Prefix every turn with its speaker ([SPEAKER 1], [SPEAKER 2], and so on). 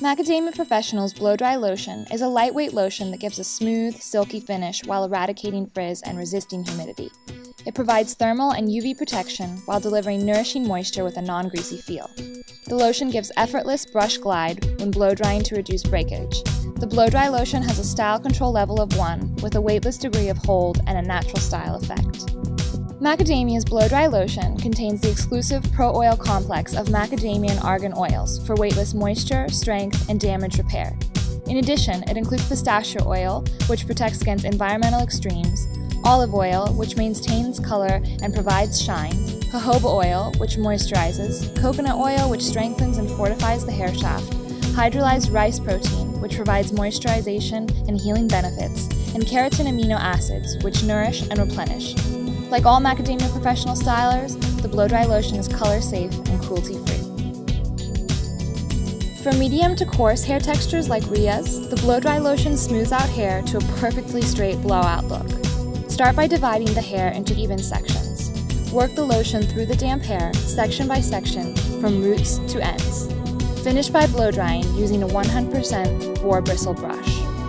[SPEAKER 1] Macadamia Professional's Blow Dry Lotion is a lightweight lotion that gives a smooth, silky finish while eradicating frizz and resisting humidity. It provides thermal and UV protection while delivering nourishing moisture with a non-greasy feel. The lotion gives effortless brush glide when blow drying to reduce breakage. The blow dry lotion has a style control level of 1 with a weightless degree of hold and a natural style effect. Macadamia's Blow Dry Lotion contains the exclusive Pro Oil complex of macadamia and argan oils for weightless moisture, strength, and damage repair. In addition, it includes pistachio oil, which protects against environmental extremes, olive oil, which maintains color and provides shine, jojoba oil, which moisturizes, coconut oil, which strengthens and fortifies the hair shaft, hydrolyzed rice protein, which provides moisturization and healing benefits, and keratin amino acids, which nourish and replenish. Like all macadamia professional stylers, the blow dry lotion is color safe and cruelty free. For medium to coarse hair textures like Ria's, the blow dry lotion smooths out hair to a perfectly straight blowout look. Start by dividing the hair into even sections. Work the lotion through the damp hair, section by section, from roots to ends. Finish by blow drying using a 100% boar bristle brush.